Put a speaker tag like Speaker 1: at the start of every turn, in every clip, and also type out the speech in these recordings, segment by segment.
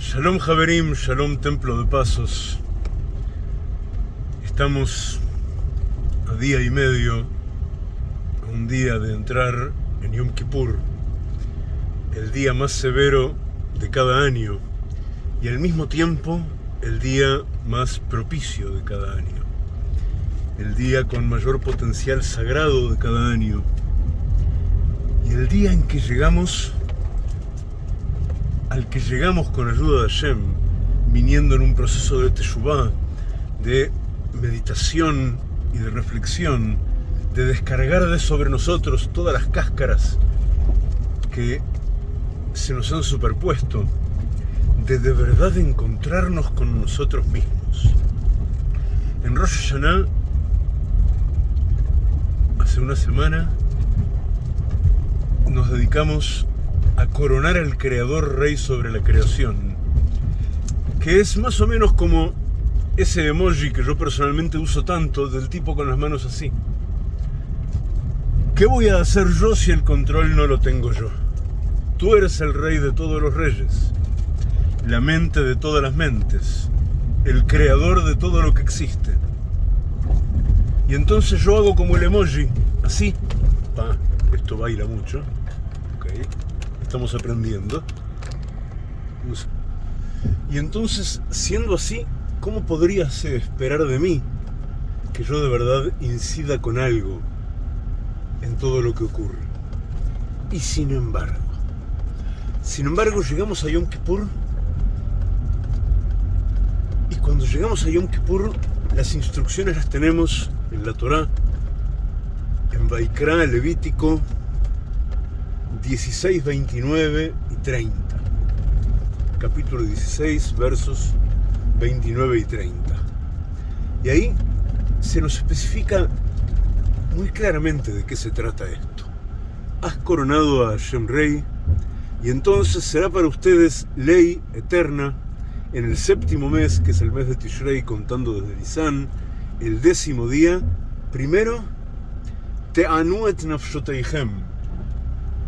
Speaker 1: Shalom Javerim, Shalom Templo de Pasos. Estamos a día y medio, a un día de entrar en Yom Kippur, el día más severo de cada año y al mismo tiempo el día más propicio de cada año, el día con mayor potencial sagrado de cada año y el día en que llegamos al que llegamos con ayuda de Hashem, viniendo en un proceso de teshuvah, de meditación y de reflexión, de descargar de sobre nosotros todas las cáscaras que se nos han superpuesto, de de verdad encontrarnos con nosotros mismos. En Rosh Hashanah, hace una semana, nos dedicamos a coronar al creador rey sobre la creación, que es más o menos como ese emoji que yo personalmente uso tanto, del tipo con las manos así. ¿Qué voy a hacer yo si el control no lo tengo yo? Tú eres el rey de todos los reyes, la mente de todas las mentes, el creador de todo lo que existe. Y entonces yo hago como el emoji, así. Pa, esto baila mucho. Okay estamos aprendiendo. Y entonces, siendo así, ¿cómo podrías esperar de mí que yo de verdad incida con algo en todo lo que ocurre? Y sin embargo, sin embargo, llegamos a Yom Kippur y cuando llegamos a Yom Kippur, las instrucciones las tenemos en la Torah, en Baikra, Levítico, 16, 29 y 30. Capítulo 16, versos 29 y 30. Y ahí se nos especifica muy claramente de qué se trata esto. Has coronado a Shem Rey y entonces será para ustedes ley eterna en el séptimo mes, que es el mes de Tishrei, contando desde Nisan, el décimo día, primero,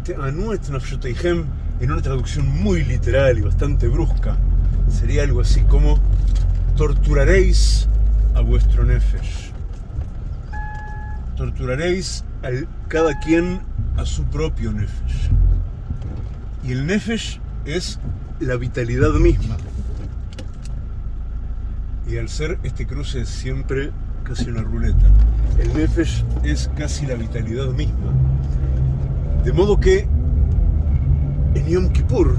Speaker 1: Te'anu et nafshoteihem, en una traducción muy literal y bastante brusca, sería algo así como torturaréis a vuestro nefesh. Torturaréis a cada quien a su propio nefesh. Y el nefesh es la vitalidad misma. Y al ser este cruce es siempre casi una ruleta. El nefesh es casi la vitalidad misma. De modo que en Yom Kippur,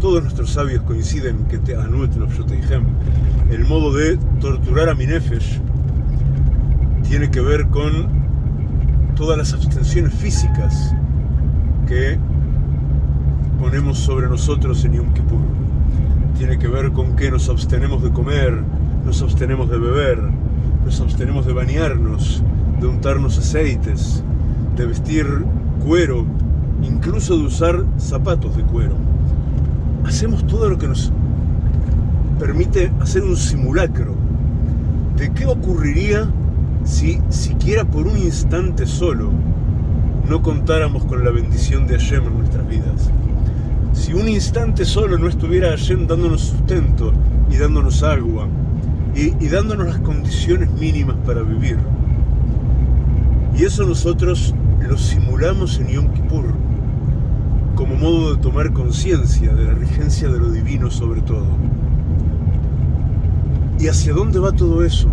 Speaker 1: todos nuestros sabios coinciden que te el modo de torturar a mi nefesh tiene que ver con todas las abstenciones físicas que ponemos sobre nosotros en Yom Kippur. Tiene que ver con que nos abstenemos de comer, nos abstenemos de beber, nos abstenemos de bañarnos, de untarnos aceites, de vestir cuero, incluso de usar zapatos de cuero. Hacemos todo lo que nos permite hacer un simulacro de qué ocurriría si siquiera por un instante solo no contáramos con la bendición de Hashem en nuestras vidas. Si un instante solo no estuviera Hashem dándonos sustento y dándonos agua y, y dándonos las condiciones mínimas para vivir. Y eso nosotros lo simulamos en Yom Kippur como modo de tomar conciencia de la regencia de lo divino sobre todo. ¿Y hacia dónde va todo eso?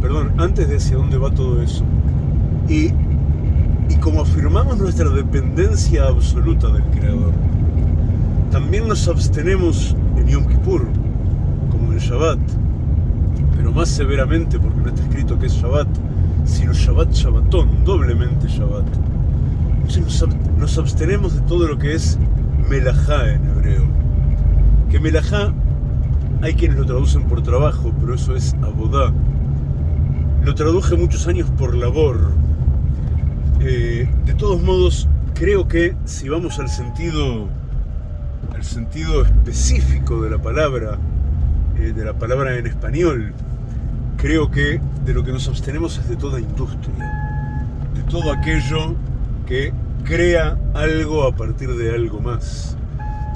Speaker 1: Perdón, antes de hacia dónde va todo eso. Y, y como afirmamos nuestra dependencia absoluta del Creador, también nos abstenemos en Yom Kippur, como en Shabbat, pero más severamente porque no está escrito que es Shabbat, sino Shabbat Shabbatón, doblemente Shabbat. nos, abstenemos de todo lo que es Melajá en hebreo. Que Melajá hay quienes lo traducen por trabajo, pero eso es Abodá. Lo traduje muchos años por labor. Eh, de todos modos, creo que si vamos al sentido, al sentido específico de la palabra, eh, de la palabra en español, creo que de lo que nos abstenemos es de toda industria, de todo aquello que crea algo a partir de algo más,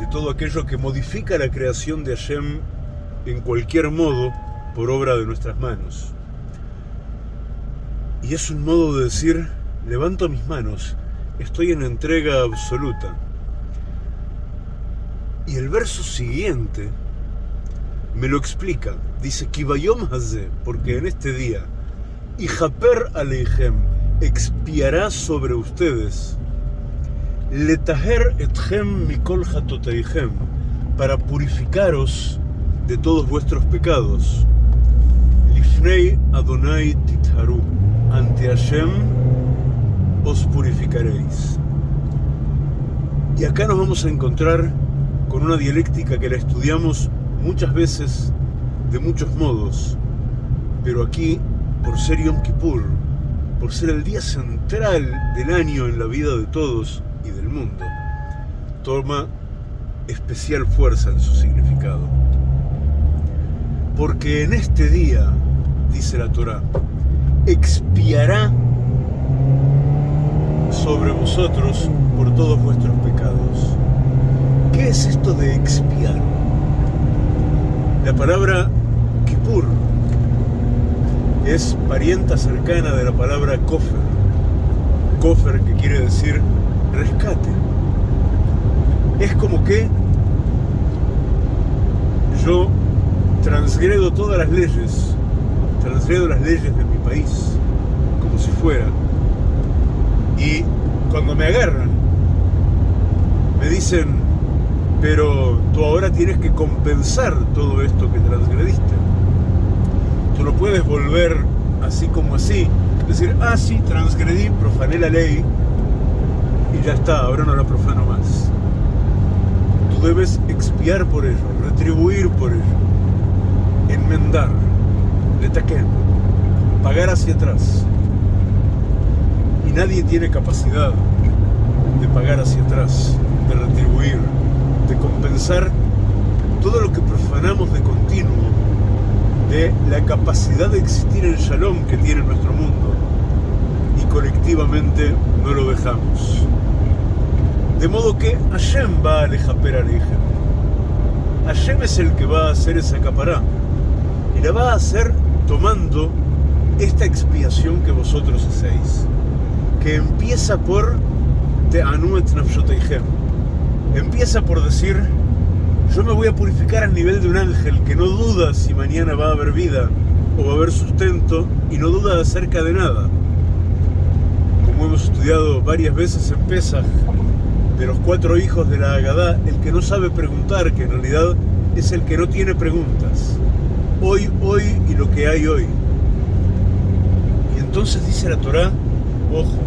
Speaker 1: de todo aquello que modifica la creación de Hashem en cualquier modo por obra de nuestras manos. Y es un modo de decir, levanto mis manos, estoy en entrega absoluta. Y el verso siguiente me lo explica. Dice, Kibayom Haze, porque en este día, y Japer Aleihem expiará sobre ustedes, Letaher etchem mikol hatoteihem, para purificaros de todos vuestros pecados. Lifnei Adonai Titharu, ante Hashem os purificaréis. Y acá nos vamos a encontrar con una dialéctica que la estudiamos muchas veces de muchos modos, pero aquí, por ser Yom Kippur, por ser el día central del año en la vida de todos y del mundo, toma especial fuerza en su significado. Porque en este día, dice la Torah, expiará sobre vosotros por todos vuestros pecados. ¿Qué es esto de expiar? La palabra Kippur es parienta cercana de la palabra Kofer. Kofer que quiere decir rescate. Es como que yo transgredo todas las leyes, transgredo las leyes de mi país, como si fuera. Y cuando me agarran, me dicen, pero tú ahora tienes que compensar todo esto que transgrediste. Tú no puedes volver así como así, decir, ah, sí, transgredí, profané la ley y ya está, ahora no la profano más. Tú debes expiar por ello, retribuir por ello, enmendar, letaquen, pagar hacia atrás. Y nadie tiene capacidad de pagar hacia atrás, de retribuir de compensar todo lo que profanamos de continuo de la capacidad de existir el shalom que tiene nuestro mundo y colectivamente no lo dejamos. De modo que Hashem va a alejaper Alejem. Hashem es el que va a hacer esa capará y la va a hacer tomando esta expiación que vosotros hacéis, que empieza por Te'anuet Nafshoteichem Empieza por decir, yo me voy a purificar al nivel de un ángel que no duda si mañana va a haber vida o va a haber sustento y no duda acerca de nada. Como hemos estudiado varias veces en Pesach, de los cuatro hijos de la Agadá, el que no sabe preguntar, que en realidad es el que no tiene preguntas. Hoy, hoy y lo que hay hoy. Y entonces dice la Torah, ojo,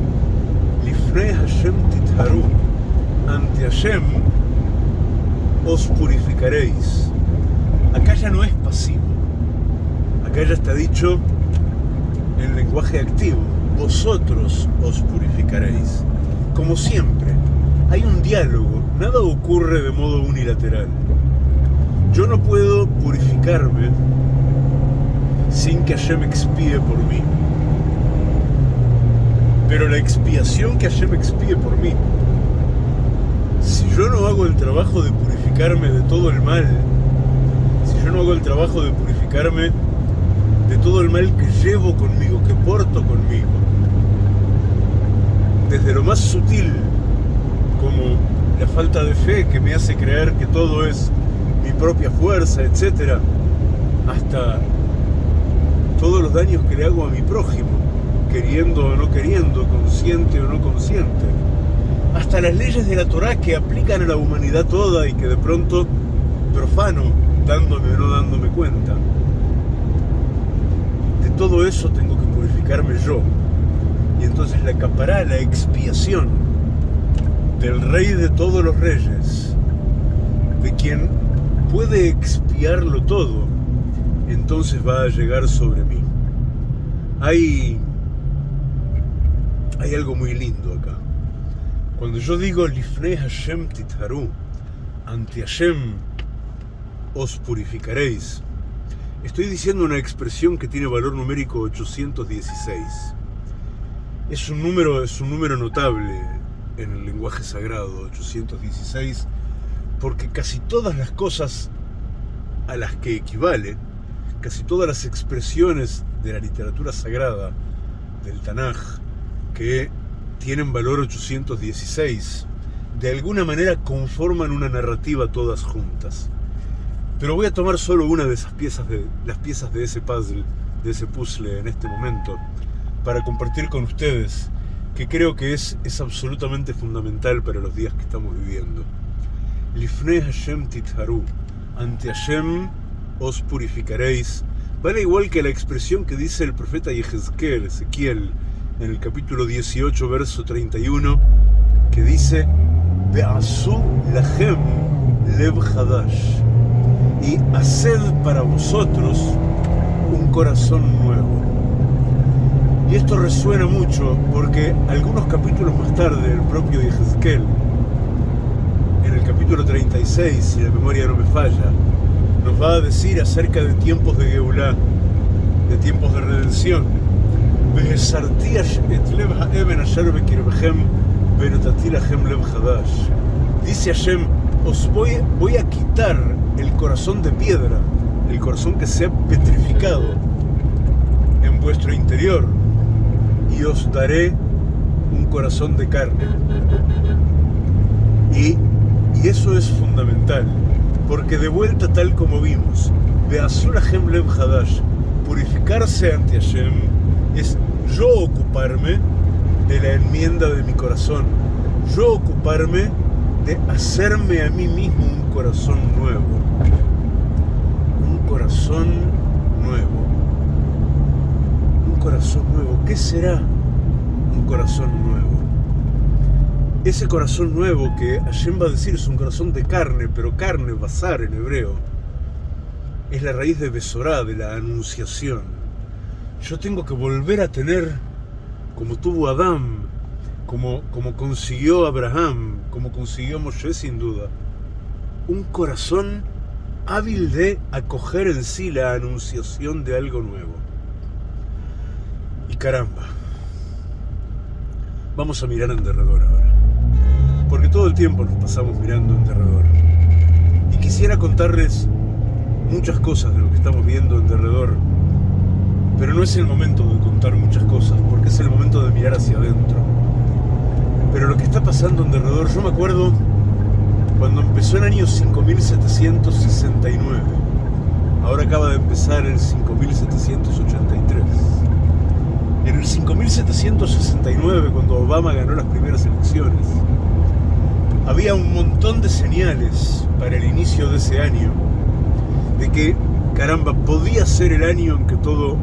Speaker 1: Lifnei Hashem Titharu, ante Hashem os purificaréis. Acá ya no es pasivo. Acá ya está dicho en lenguaje activo. Vosotros os purificaréis. Como siempre, hay un diálogo. Nada ocurre de modo unilateral. Yo no puedo purificarme sin que Hashem expíe por mí. Pero la expiación que Hashem expíe por mí yo no hago el trabajo de purificarme de todo el mal, si yo no hago el trabajo de purificarme de todo el mal que llevo conmigo, que porto conmigo, desde lo más sutil, como la falta de fe que me hace creer que todo es mi propia fuerza, etc., hasta todos los daños que le hago a mi prójimo, queriendo o no queriendo, consciente o no consciente hasta las leyes de la Torah que aplican a la humanidad toda y que de pronto profano, dándome o no dándome cuenta. De todo eso tengo que purificarme yo. Y entonces la capará, la expiación del rey de todos los reyes, de quien puede expiarlo todo, entonces va a llegar sobre mí. Hay, hay algo muy lindo acá. Cuando yo digo Lifnei Hashem Titharu, ante Hashem os purificaréis, estoy diciendo una expresión que tiene valor numérico 816. Es un número, es un número notable en el lenguaje sagrado, 816, porque casi todas las cosas a las que equivale, casi todas las expresiones de la literatura sagrada del Tanaj que tienen valor 816, de alguna manera conforman una narrativa todas juntas. Pero voy a tomar solo una de esas piezas de las piezas de ese puzzle, de ese puzzle en este momento, para compartir con ustedes, que creo que es, es absolutamente fundamental para los días que estamos viviendo. Lifne Hashem titharu, ante Hashem os purificaréis, vale igual que la expresión que dice el profeta Yehezkel, Ezequiel, en el capítulo 18, verso 31, que dice, Be'asu lachem lev hadash, y haced para vosotros un corazón nuevo. Y esto resuena mucho porque algunos capítulos más tarde, el propio Yehezkel, en el capítulo 36, si la memoria no me falla, nos va a decir acerca de tiempos de Geulah, de tiempos de redención, Dice Hashem, os voy, a quitar el corazón de piedra, el corazón que se ha petrificado en vuestro interior, y os daré un corazón de carne. Y, y eso es fundamental, porque de vuelta tal como vimos, de Azul Hashem Lev Hadash, purificarse ante Hashem, es yo ocuparme de la enmienda de mi corazón, yo ocuparme de hacerme a mí mismo un corazón nuevo, un corazón nuevo, un corazón nuevo. ¿Qué será un corazón nuevo? Ese corazón nuevo que Hashem va a decir es un corazón de carne, pero carne, bazar en hebreo, es la raíz de Besorá, de la anunciación yo tengo que volver a tener, como tuvo Adán, como, como consiguió Abraham, como consiguió Moshe sin duda, un corazón hábil de acoger en sí la anunciación de algo nuevo. Y caramba, vamos a mirar en derredor ahora, porque todo el tiempo nos pasamos mirando en derredor. Y quisiera contarles muchas cosas de lo que estamos viendo en derredor pero no es el momento de contar muchas cosas, porque es el momento de mirar hacia adentro. Pero lo que está pasando en derredor, yo me acuerdo cuando empezó el año 5769. Ahora acaba de empezar el 5783. En el 5769, cuando Obama ganó las primeras elecciones, había un montón de señales para el inicio de ese año de que, caramba, podía ser el año en que todo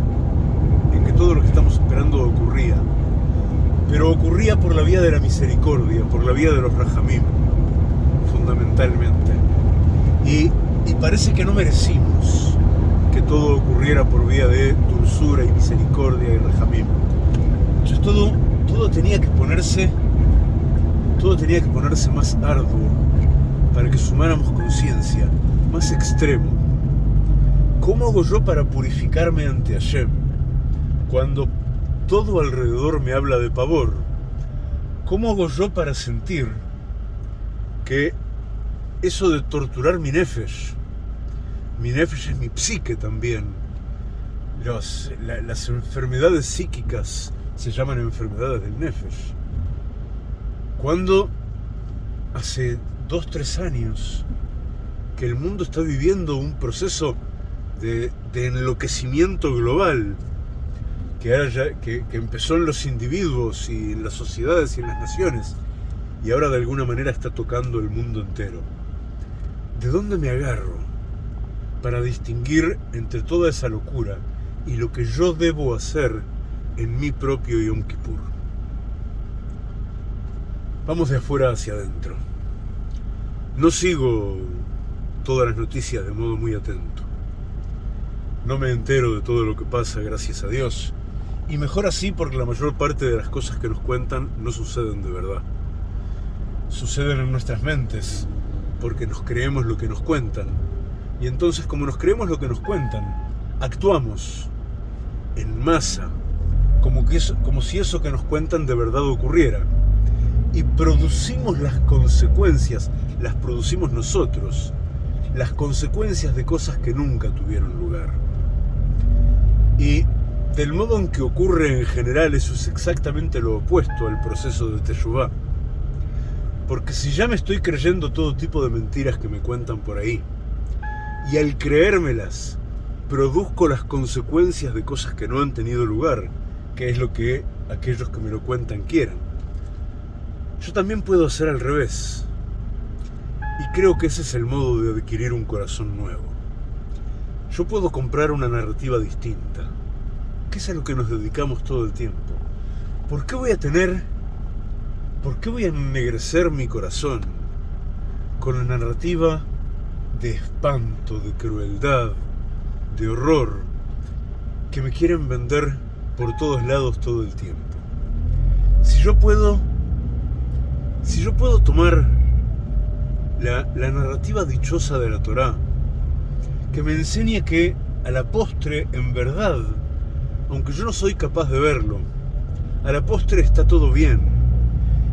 Speaker 1: todo lo que estamos esperando ocurría. Pero ocurría por la vía de la misericordia, por la vía de los rajamim, fundamentalmente. Y, parece que no merecimos que todo ocurriera por vía de dulzura y misericordia y rajamim. Entonces todo, todo tenía que ponerse, todo tenía que ponerse más arduo para que sumáramos conciencia, más extremo. ¿Cómo hago yo para purificarme ante Hashem? Cuando todo alrededor me habla de pavor, ¿cómo hago yo para sentir que eso de torturar mi nefesh, mi nefesh es mi psique también, las enfermedades psíquicas se llaman enfermedades del nefesh, cuando hace dos, tres años que el mundo está viviendo un proceso de, de enloquecimiento global, que, que, empezó en los individuos y en las sociedades y en las naciones y ahora de alguna manera está tocando el mundo entero. ¿De dónde me agarro para distinguir entre toda esa locura y lo que yo debo hacer en mi propio Yom Kippur? Vamos de afuera hacia adentro. No sigo todas las noticias de modo muy atento. No me entero de todo lo que pasa, gracias a Dios y mejor así porque la mayor parte de las cosas que nos cuentan no suceden de verdad. Suceden en nuestras mentes porque nos creemos lo que nos cuentan. Y entonces como nos creemos lo que nos cuentan, actuamos en masa, como, que como si eso que nos cuentan de verdad ocurriera. y producimos las consecuencias, las producimos nosotros, las consecuencias de cosas que nunca tuvieron lugar. Y del modo en que ocurre en general, eso es exactamente lo opuesto al proceso de Teshuvah. Porque si ya me estoy creyendo todo tipo de mentiras que me cuentan por ahí, y al creérmelas, produzco las consecuencias de cosas que no han tenido lugar, que es lo que aquellos que me lo cuentan quieran. Yo también puedo hacer al revés. Y creo que ese es el modo de adquirir un corazón nuevo. Yo puedo comprar una narrativa distinta que es a lo que nos dedicamos todo el tiempo. ¿Por qué voy a tener, por qué voy a ennegrecer mi corazón con la narrativa de espanto, de crueldad, de horror que me quieren vender por todos lados todo el tiempo? Si yo puedo, si yo puedo tomar la, la narrativa dichosa de la Torá, que me enseña que a la postre, en verdad, aunque yo no soy capaz de verlo, a la postre está todo bien.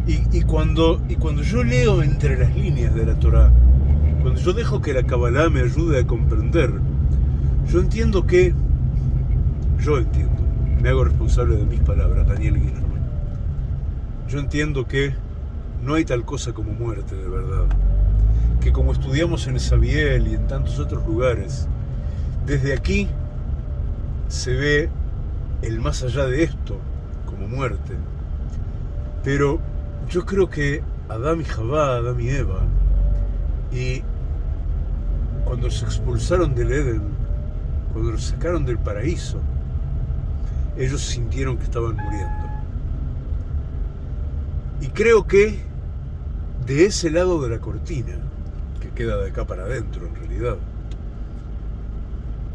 Speaker 1: Y, cuando, y cuando yo leo entre las líneas de la Torah, cuando yo dejo que la Kabbalah me ayude a comprender, yo entiendo que, yo entiendo, me hago responsable de mis palabras, Daniel Guillermo, yo entiendo que no hay tal cosa como muerte de verdad, que como estudiamos en Esabiel y en tantos otros lugares, desde aquí se ve el más allá de esto, como muerte. Pero yo creo que Adán y Jabá, Adán y Eva, y cuando se expulsaron del Edén, cuando los sacaron del paraíso, ellos sintieron que estaban muriendo. Y creo que de ese lado de la cortina, que queda de acá para adentro en realidad,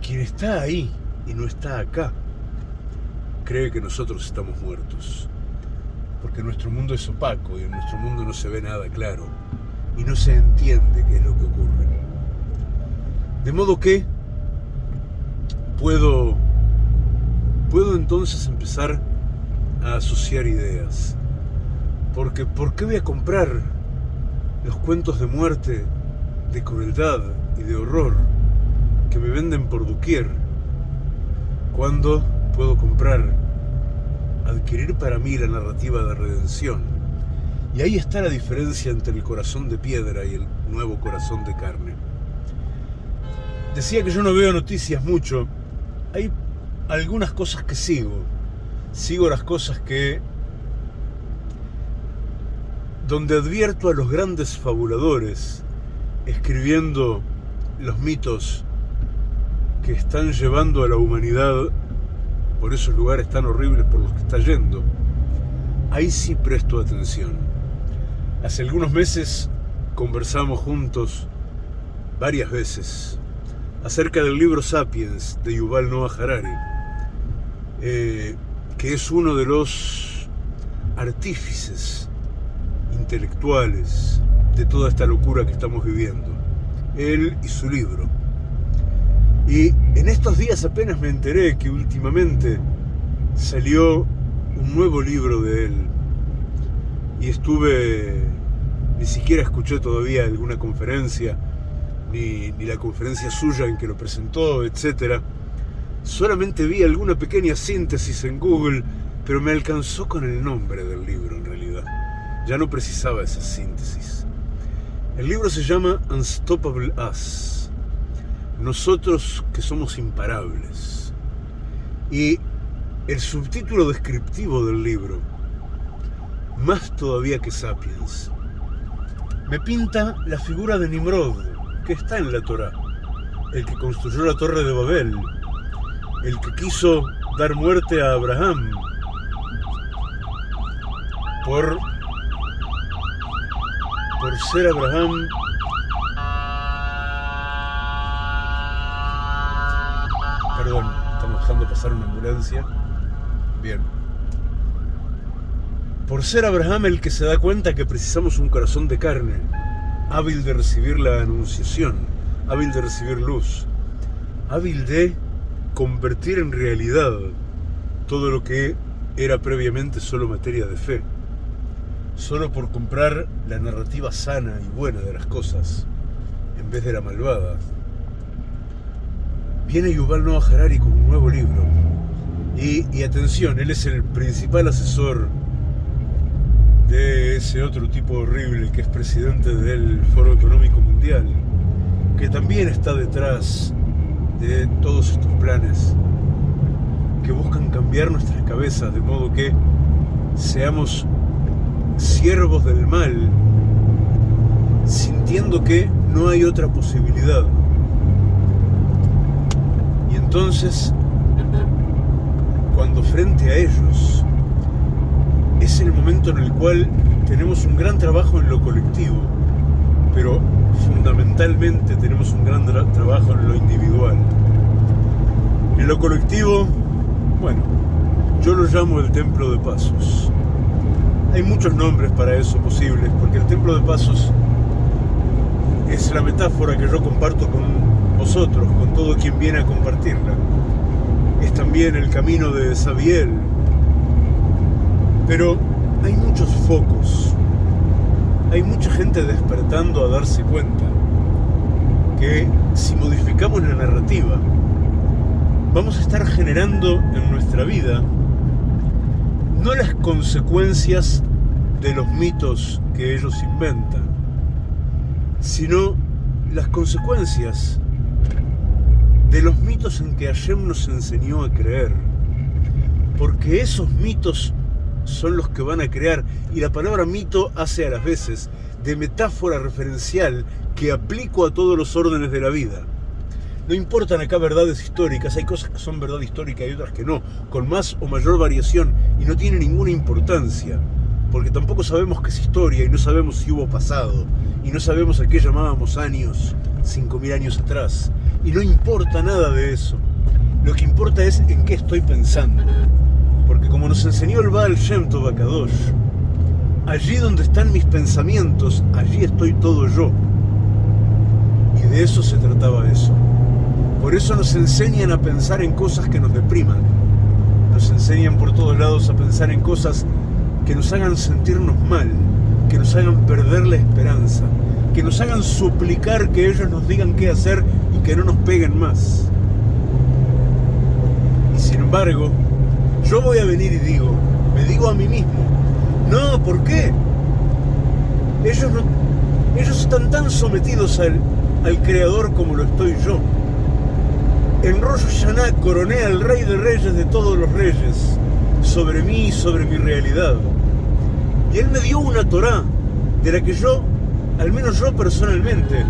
Speaker 1: quien está ahí y no está acá, cree que nosotros estamos muertos. Porque nuestro mundo es opaco y en nuestro mundo no se ve nada claro y no se entiende qué es lo que ocurre. De modo que puedo, puedo entonces empezar a asociar ideas. Porque ¿por qué voy a comprar los cuentos de muerte, de crueldad y de horror que me venden por doquier? Cuando puedo comprar, adquirir para mí la narrativa de redención. Y ahí está la diferencia entre el corazón de piedra y el nuevo corazón de carne. Decía que yo no veo noticias mucho. Hay algunas cosas que sigo. Sigo las cosas que... donde advierto a los grandes fabuladores escribiendo los mitos que están llevando a la humanidad por esos lugares tan horribles por los que está yendo, ahí sí presto atención. Hace algunos meses conversamos juntos varias veces acerca del libro Sapiens de Yuval Noah Harari, eh, que es uno de los artífices intelectuales de toda esta locura que estamos viviendo. Él y su libro. Y en estos días apenas me enteré que últimamente salió un nuevo libro de él. Y estuve, ni siquiera escuché todavía alguna conferencia, ni, la conferencia suya en que lo presentó, etc. Solamente vi alguna pequeña síntesis en Google, pero me alcanzó con el nombre del libro en realidad. Ya no precisaba esa síntesis. El libro se llama Unstoppable Us nosotros que somos imparables. Y el subtítulo descriptivo del libro, más todavía que Sapiens, me pinta la figura de Nimrod, que está en la Torah, el que construyó la torre de Babel, el que quiso dar muerte a Abraham por, por ser Abraham Perdón, estamos dejando pasar una ambulancia. Bien. Por ser Abraham el que se da cuenta que precisamos un corazón de carne, hábil de recibir la anunciación, hábil de recibir luz, hábil de convertir en realidad todo lo que era previamente solo materia de fe. solo por comprar la narrativa sana y buena de las cosas en vez de la malvada. Viene Yuval Noah Harari con un nuevo libro. Y, y atención, él es el principal asesor de ese otro tipo horrible que es presidente del Foro Económico Mundial, que también está detrás de todos estos planes que buscan cambiar nuestras cabezas de modo que seamos siervos del mal, sintiendo que no hay otra posibilidad. Entonces, cuando frente a ellos, es el momento en el cual tenemos un gran trabajo en lo colectivo, pero fundamentalmente tenemos un gran trabajo en lo individual. En lo colectivo, bueno, yo lo llamo el templo de pasos. Hay muchos nombres para eso posibles, porque el templo de pasos es la metáfora que yo comparto con vosotros, con todo quien viene a compartirla. Es también el camino de Sabiel. Pero hay muchos focos. Hay mucha gente despertando a darse cuenta que si modificamos la narrativa, vamos a estar generando en nuestra vida no las consecuencias de los mitos que ellos inventan, sino las consecuencias de los mitos en que Hashem nos enseñó a creer. Porque esos mitos son los que van a crear, y la palabra mito hace a las veces de metáfora referencial que aplico a todos los órdenes de la vida. No importan acá verdades históricas, hay cosas que son verdad histórica y otras que no, con más o mayor variación y no tiene ninguna importancia, porque tampoco sabemos qué es historia y no sabemos si hubo pasado y no sabemos a qué llamábamos años, 5.000 años atrás, y no importa nada de eso. Lo que importa es en qué estoy pensando, porque como nos enseñó el Baal Shem Tov allí donde están mis pensamientos, allí estoy todo yo. Y de eso se trataba eso. Por eso nos enseñan a pensar en cosas que nos depriman. Nos enseñan por todos lados a pensar en cosas que nos hagan sentirnos mal, que nos hagan perder la esperanza, que nos hagan suplicar que ellos nos digan qué hacer y que no nos peguen más. Y sin embargo, yo voy a venir y digo, me digo a mí mismo, no, ¿por qué? Ellos, están tan sometidos al, al Creador como lo estoy yo. En Rosh Hashanah coroné al Rey de Reyes de todos los reyes, sobre mí y sobre mi realidad. Y Él me dio una Torah, de la que yo, al menos yo personalmente,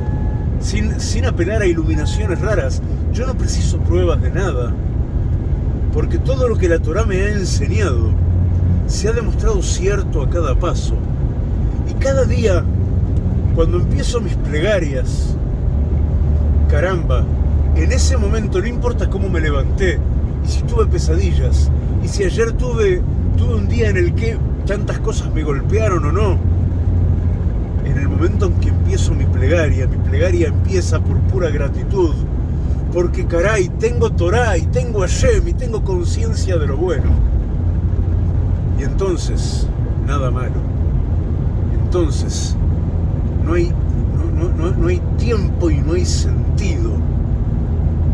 Speaker 1: sin, sin apelar a iluminaciones raras, yo no preciso pruebas de nada, porque todo lo que la Torah me ha enseñado se ha demostrado cierto a cada paso. Y cada día, cuando empiezo mis plegarias, caramba, en ese momento, no importa cómo me levanté, y si tuve pesadillas, y si ayer tuve, tuve un día en el que tantas cosas me golpearon o no, en el momento en que empiezo mi plegaria, mi plegaria empieza por pura gratitud, porque caray, tengo Torah y tengo Hashem y tengo conciencia de lo bueno. Y entonces, nada malo. Entonces, no hay, no, no hay tiempo y no hay sentido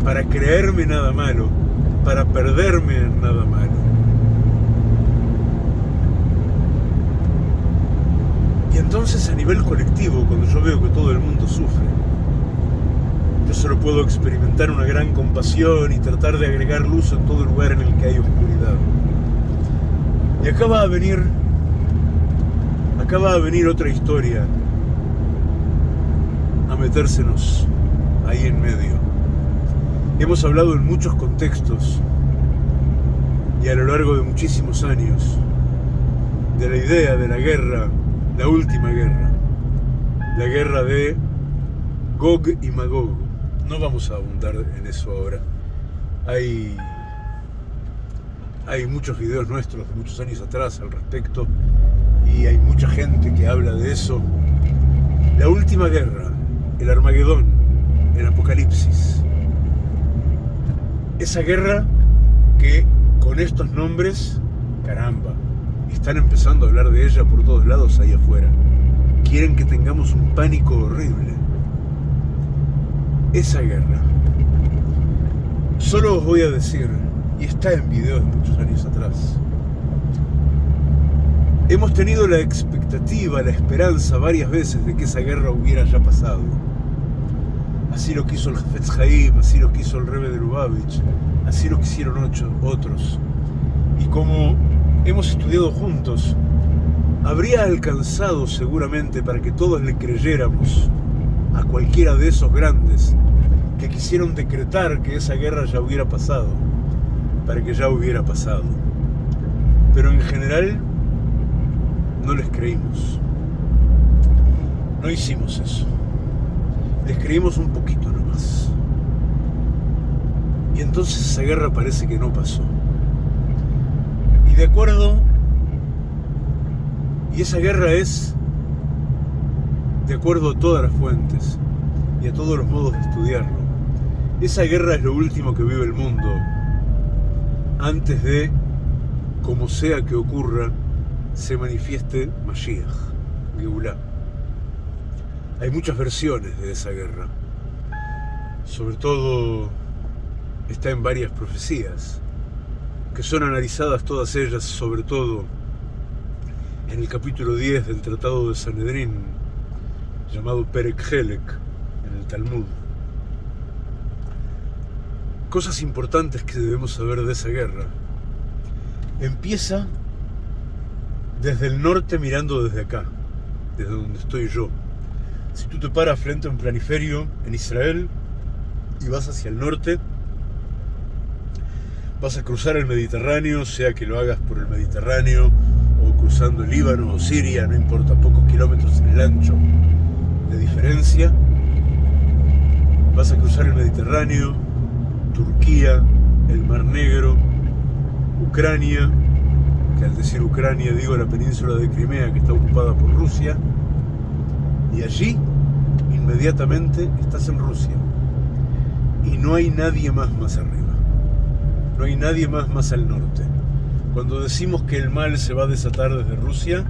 Speaker 1: para creerme nada malo, para perderme en nada malo. Y entonces a nivel colectivo, cuando yo veo que todo el mundo sufre, yo solo puedo experimentar una gran compasión y tratar de agregar luz en todo lugar en el que hay oscuridad. Y acaba a venir, acaba a venir otra historia a metérsenos ahí en medio. Hemos hablado en muchos contextos y a lo largo de muchísimos años de la idea de la guerra, la última guerra, la guerra de Gog y Magog. No vamos a abundar en eso ahora. Hay, hay muchos videos nuestros de muchos años atrás al respecto y hay mucha gente que habla de eso. La última guerra, el Armagedón, el Apocalipsis esa guerra que con estos nombres, caramba, Están empezando a hablar de ella por todos lados ahí afuera. Quieren que tengamos un pánico horrible. Esa guerra. Solo os voy a decir, y está en videos de muchos años atrás, hemos tenido la expectativa, la esperanza varias veces de que esa guerra hubiera ya pasado. Así lo quiso el Jafetz Haim, así lo quiso el Rebbe de Lubavitch, así lo quisieron ocho, otros. Y como hemos estudiado juntos, habría alcanzado seguramente para que todos le creyéramos a cualquiera de esos grandes que quisieron decretar que esa guerra ya hubiera pasado, para que ya hubiera pasado. Pero en general no les creímos. No hicimos eso. Les creímos un poquito nomás. Y entonces esa guerra parece que no pasó. De acuerdo, y esa guerra es de acuerdo a todas las fuentes y a todos los modos de estudiarlo. Esa guerra es lo último que vive el mundo antes de, como sea que ocurra, se manifieste Mashiach, Geulah. Hay muchas versiones de esa guerra. Sobre todo está en varias profecías, que son analizadas todas ellas, sobre todo en el capítulo 10 del Tratado de Sanedrín, llamado Perek Helek, en el Talmud. Cosas importantes que debemos saber de esa guerra. Empieza desde el norte mirando desde acá, desde donde estoy yo. Si tú te paras frente a un planiferio en Israel y vas hacia el norte, vas a cruzar el Mediterráneo, sea que lo hagas por el Mediterráneo o cruzando el Líbano o Siria, no importa, pocos kilómetros en el ancho de diferencia. Vas a cruzar el Mediterráneo, Turquía, el Mar Negro, Ucrania, que al decir Ucrania digo la península de Crimea que está ocupada por Rusia, y allí inmediatamente estás en Rusia. Y no hay nadie más más arriba. No hay nadie más más al norte. Cuando decimos que el mal se va a desatar desde Rusia,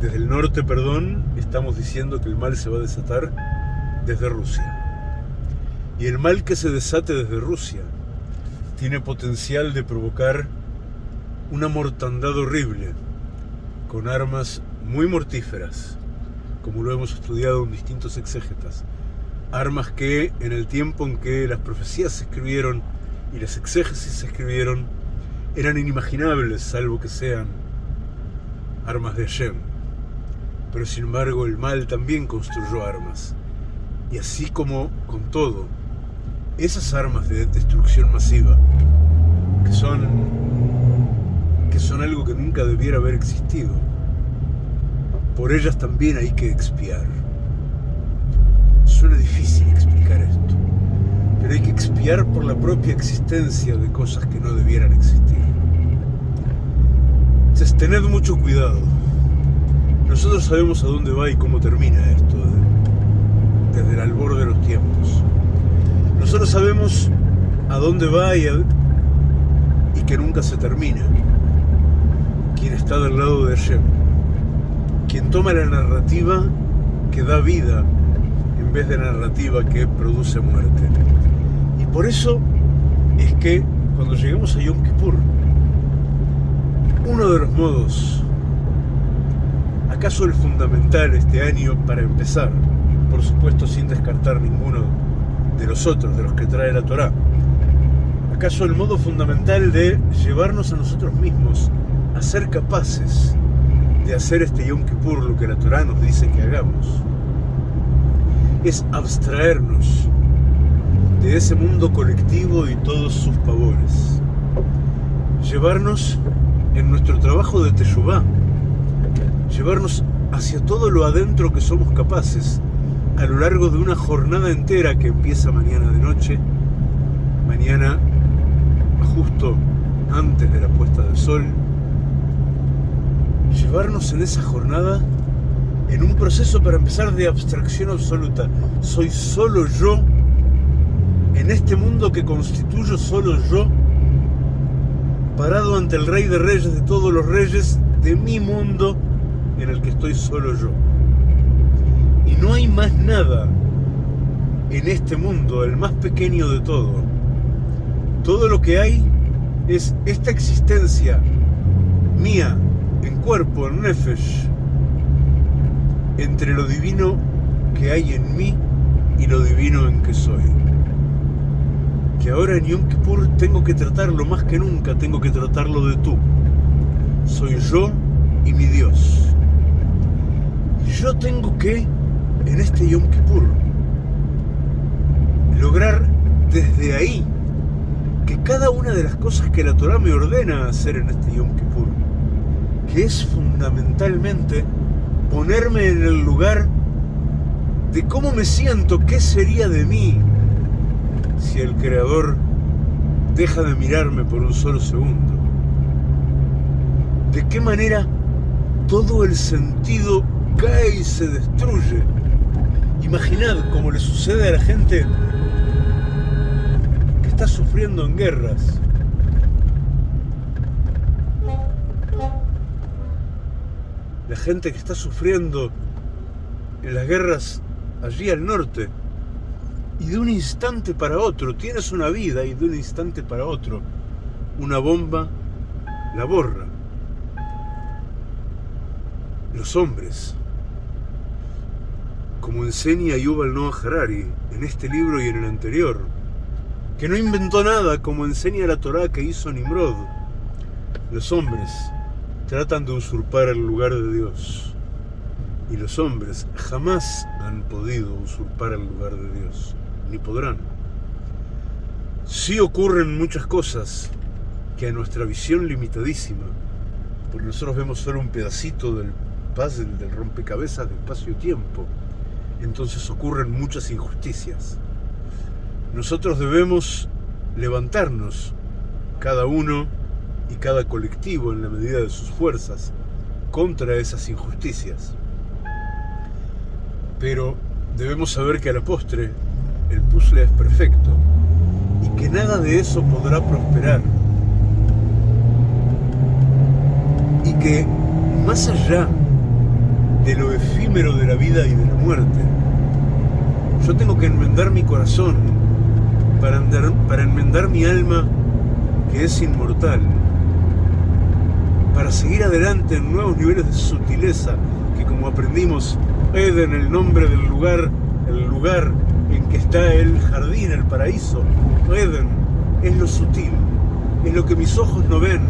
Speaker 1: desde el norte, perdón, estamos diciendo que el mal se va a desatar desde Rusia. Y el mal que se desate desde Rusia tiene potencial de provocar una mortandad horrible, con armas muy mortíferas, como lo hemos estudiado en distintos exégetas. Armas que en el tiempo en que las profecías se escribieron y las exégesis se escribieron, eran inimaginables, salvo que sean armas de Hashem. Pero sin embargo el mal también construyó armas. Y así como con todo, esas armas de destrucción masiva, que son son algo que nunca debiera haber existido. Por ellas también hay que expiar. Suena difícil explicar esto, hay que expiar por la propia existencia de cosas que no debieran existir. Entonces, tened mucho cuidado. Nosotros sabemos a dónde va y cómo termina esto, desde el albor de los tiempos. Nosotros sabemos a dónde va y, y que nunca se termina quien está del lado de Hashem, quien toma la narrativa que da vida en vez de narrativa que produce muerte. Por eso es que cuando lleguemos a Yom Kippur, uno de los modos, acaso el fundamental este año para empezar, por supuesto sin descartar ninguno de los otros, de los que trae la Torá, acaso el modo fundamental de llevarnos a nosotros mismos a ser capaces de hacer este Yom Kippur lo que la Torah nos dice que hagamos. Es abstraernos de ese mundo colectivo y todos sus pavores. Llevarnos en nuestro trabajo de Teshuvah, llevarnos hacia todo lo adentro que somos capaces a lo largo de una jornada entera que empieza mañana de noche, mañana justo antes de la puesta del sol, llevarnos en esa jornada en un proceso para empezar de abstracción absoluta. Soy solo yo, en este mundo que constituyo solo yo, parado ante el rey de reyes de todos los reyes de mi mundo en el que estoy solo yo. Y no hay más nada en este mundo, el más pequeño de todo. Todo lo que hay es esta existencia mía, en cuerpo, en nefesh, entre lo divino que hay en mí y lo divino en que soy. Ahora en Yom Kippur tengo que tratarlo más que nunca, tengo que tratarlo de tú. Soy yo y mi Dios. Yo tengo que, en este Yom Kippur, lograr desde ahí que cada una de las cosas que la Torah me ordena hacer en este Yom Kippur, que es fundamentalmente ponerme en el lugar de cómo me siento, qué sería de mí si el Creador deja de mirarme por un solo segundo. De qué manera todo el sentido cae y se destruye. Imaginad cómo le sucede a la gente que está sufriendo en guerras. La gente que está sufriendo en las guerras allí al norte. Y de un instante para otro, tienes una vida y de un instante para otro, una bomba la borra. Los hombres, como enseña Yuval Noah Harari en este libro y en el anterior, que no inventó nada como enseña la Torá que hizo Nimrod, los hombres tratan de usurpar el lugar de Dios y los hombres jamás han podido usurpar el lugar de Dios, ni podrán. Sí ocurren muchas cosas que a nuestra visión limitadísima, porque nosotros vemos solo un pedacito del puzzle, del rompecabezas de espacio-tiempo, entonces ocurren muchas injusticias. Nosotros debemos levantarnos, cada uno y cada colectivo en la medida de sus fuerzas, contra esas injusticias. Pero debemos saber que a la postre el puzzle es perfecto y que nada de eso podrá prosperar. Y que más allá de lo efímero de la vida y de la muerte, yo tengo que enmendar mi corazón para, para enmendar mi alma que es inmortal, para seguir adelante en nuevos niveles de sutileza que como aprendimos Eden, el nombre del lugar, el lugar en que está el jardín, el paraíso. Eden es lo sutil, es lo que mis ojos no ven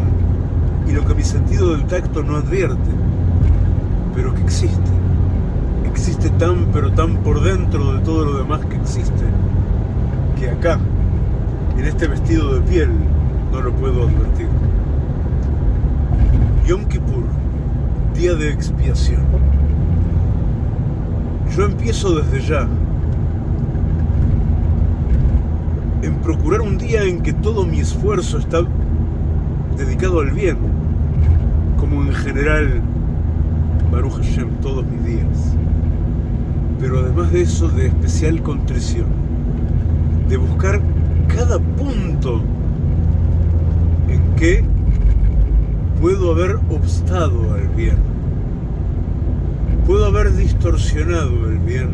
Speaker 1: y lo que mi sentido del tacto no advierte, pero que existe. Existe tan pero tan por dentro de todo lo demás que existe, que acá, en este vestido de piel, no lo puedo advertir. Yom Kippur, día de expiación. Yo empiezo desde ya en procurar un día en que todo mi esfuerzo está dedicado al bien, como en general Baruch Hashem todos mis días. Pero además de eso, de especial contrición, de buscar cada punto en que puedo haber obstado al bien puedo haber distorsionado el bien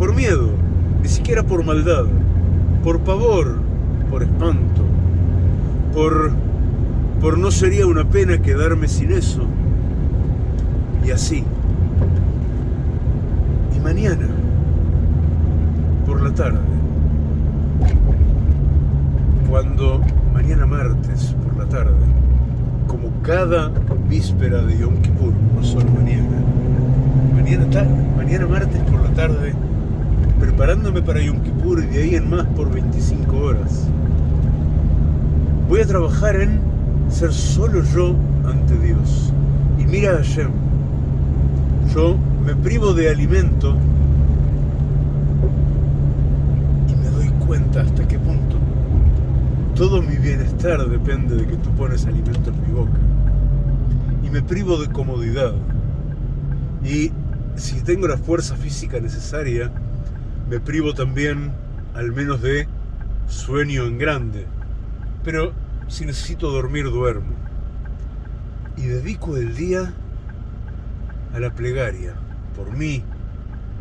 Speaker 1: por miedo, ni siquiera por maldad, por pavor, por espanto, por, por no sería una pena quedarme sin eso. Y así. Y mañana, por la tarde, cuando mañana martes por la tarde, como cada víspera de Yom Kippur, no solo mañana. Mañana, mañana martes por la tarde, preparándome para Yom Kippur y de ahí en más por 25 horas. Voy a trabajar en ser solo yo ante Dios. Y mira a Hashem, yo me privo de alimento y me doy cuenta hasta qué punto todo mi bienestar depende de que tú pones alimento en mi boca. Y me privo de comodidad. Y si tengo la fuerza física necesaria, me privo también al menos de sueño en grande. Pero Si necesito dormir, duermo. Y dedico el día a la plegaria, por mí,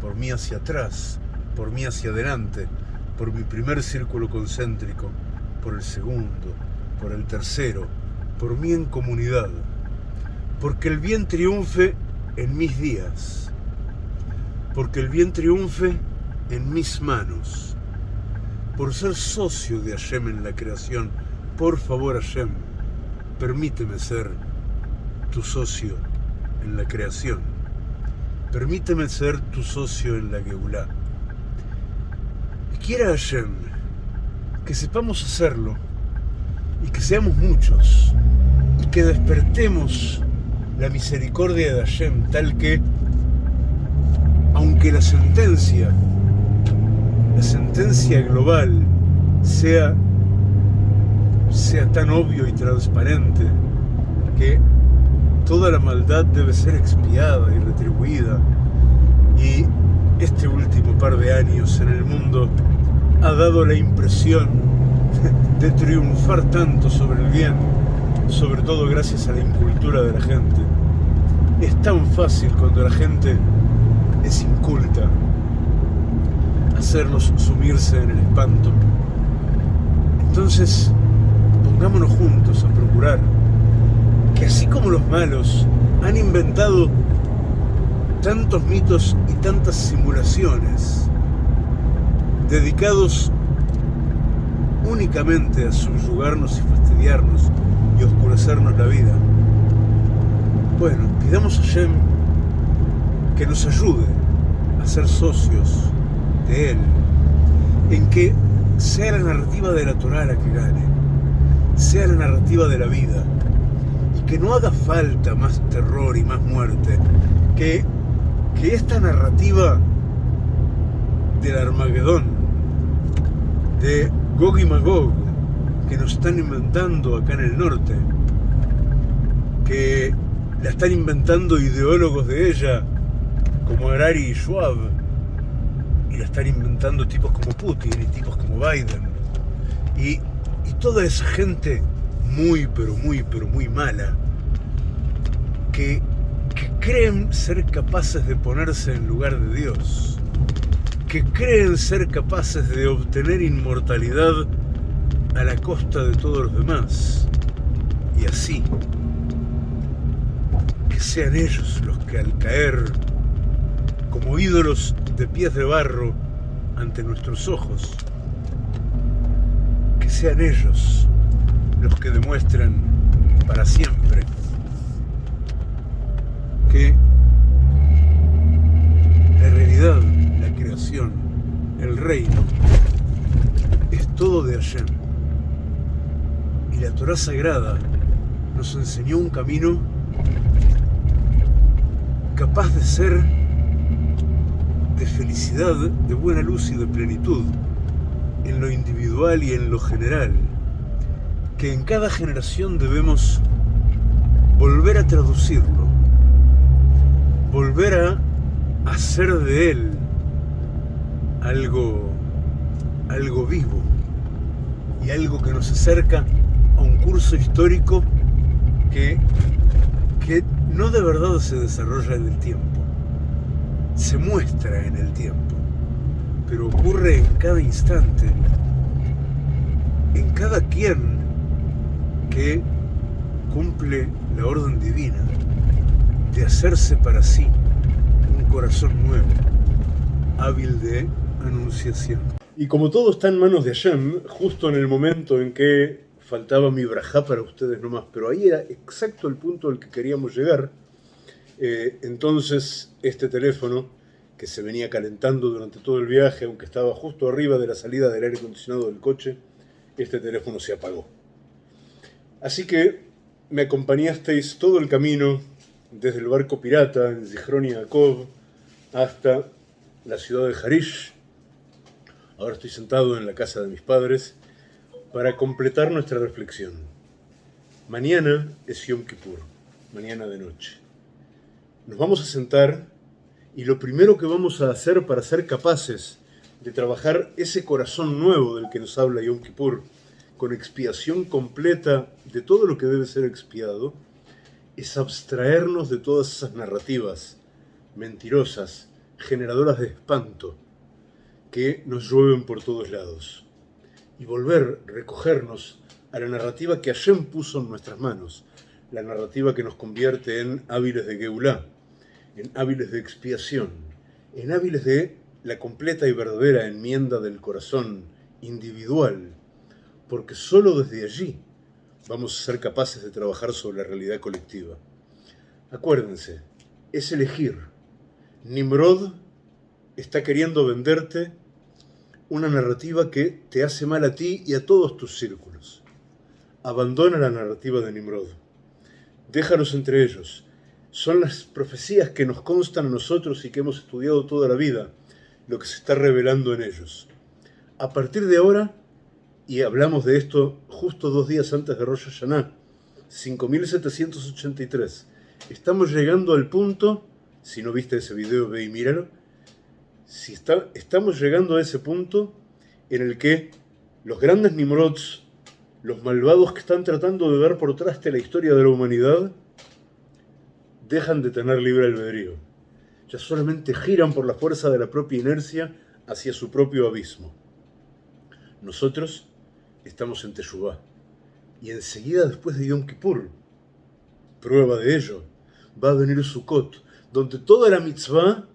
Speaker 1: por mí hacia atrás, por mí hacia adelante, por mi primer círculo concéntrico, por el segundo, por el tercero, por mí en comunidad, porque el bien triunfe en mis días, porque el bien triunfe en mis manos, por ser socio de Hashem en la creación. Por favor, Hashem, permíteme ser tu socio en la creación. Permíteme ser tu socio en la Geulah. Y quiera Hashem que sepamos hacerlo y que seamos muchos y que despertemos la misericordia de Hashem tal que, aunque la sentencia, la sentencia global sea, sea tan obvio y transparente que toda la maldad debe ser expiada y retribuida y este último par de años en el mundo ha dado la impresión de triunfar tanto sobre el bien, sobre todo gracias a la incultura de la gente. Es tan fácil cuando la gente es inculta hacerlos sumirse en el espanto. Entonces, pongámonos juntos a procurar que así como los malos han inventado tantos mitos y tantas simulaciones, dedicados únicamente a subyugarnos y fastidiarnos y oscurecernos la vida. Bueno, pidamos a Shem que nos ayude a ser socios Él, en que sea la narrativa de la Torah la que gane, sea la narrativa de la vida, y que no haga falta más terror y más muerte, que, que esta narrativa del Armagedón de Gog y Magog que nos están inventando acá en el norte, que la están inventando ideólogos de ella como Harari y Schwab, y la están inventando tipos como Putin y tipos como Biden, y, y toda esa gente muy, pero muy, pero muy mala, que, que creen ser capaces de ponerse en lugar de Dios que creen ser capaces de obtener inmortalidad a la costa de todos los demás. Y así, que sean ellos los que al caer como ídolos de pies de barro ante nuestros ojos, que sean ellos los que demuestran para siempre que la realidad el reino, es todo de Hashem. Y la Torah Sagrada nos enseñó un camino capaz de ser de felicidad, de buena luz y de plenitud, en lo individual y en lo general, que en cada generación debemos volver a traducirlo, volver a hacer de él algo, algo vivo y algo que nos acerca a un curso histórico que, que no de verdad se desarrolla en el tiempo, se muestra en el tiempo, pero ocurre en cada instante, en cada quien que cumple la orden divina de hacerse para sí un corazón nuevo, hábil de anunciación. Y como todo está en manos de Hashem, justo en el momento en que faltaba mi brajá para ustedes nomás, pero ahí era exacto el punto al que queríamos llegar, eh, entonces este teléfono, que se venía calentando durante todo el viaje, aunque estaba justo arriba de la salida del aire acondicionado del coche, este teléfono se apagó. Así que me acompañasteis todo el camino, desde el barco pirata en Zichron Yaakov hasta la ciudad de Harish, Ahora estoy sentado en la casa de mis padres para completar nuestra reflexión. Mañana es Yom Kippur, mañana de noche. Nos vamos a sentar y lo primero que vamos a hacer para ser capaces de trabajar ese corazón nuevo del que nos habla Yom Kippur, con expiación completa de todo lo que debe ser expiado, es abstraernos de todas esas narrativas mentirosas, generadoras de espanto, que nos llueven por todos lados, y volver, recogernos a la narrativa que Hashem puso en nuestras manos, la narrativa que nos convierte en hábiles de Geulah, en hábiles de expiación, en hábiles de la completa y verdadera enmienda del corazón individual, porque sólo desde allí vamos a ser capaces de trabajar sobre la realidad colectiva. Acuérdense, es elegir. Nimrod está queriendo venderte una narrativa que te hace mal a ti y a todos tus círculos. Abandona la narrativa de Nimrod déjalos entre ellos. Son las profecías que nos constan a nosotros y que hemos estudiado toda la vida, lo que se está revelando en ellos. A partir de ahora, y hablamos de esto justo dos días antes de Rosh Hashanah, 5783, estamos llegando al punto, si no viste ese video, ve y míralo, si está, estamos llegando a ese punto en el que los grandes Nimrods los malvados que están tratando de dar por traste la historia de la humanidad dejan de tener libre albedrío. Ya solamente giran por la fuerza de la propia inercia hacia su propio abismo. Nosotros estamos en Teshuvah. Y enseguida después de Yom Kippur, prueba de ello, va a venir Sukkot, donde toda la mitzvah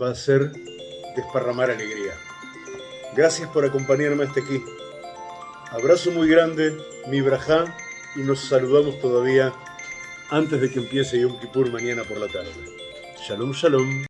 Speaker 1: va a ser desparramar alegría. Gracias por acompañarme hasta aquí. Abrazo muy grande, mi brajá, y nos saludamos todavía antes de que empiece Yom Kippur mañana por la tarde. Shalom, shalom.